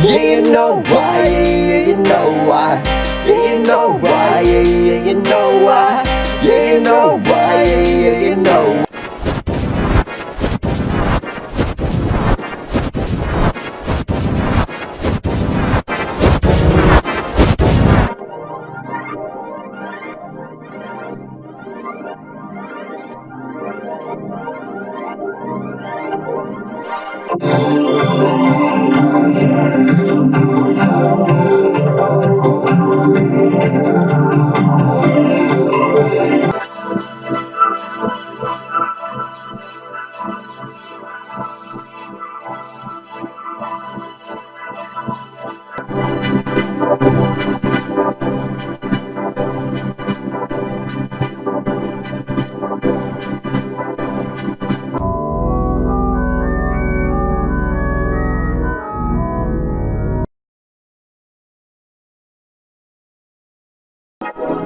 Yeah, you know why, yeah, you know why. Yeah, you know why, yeah, yeah, you know why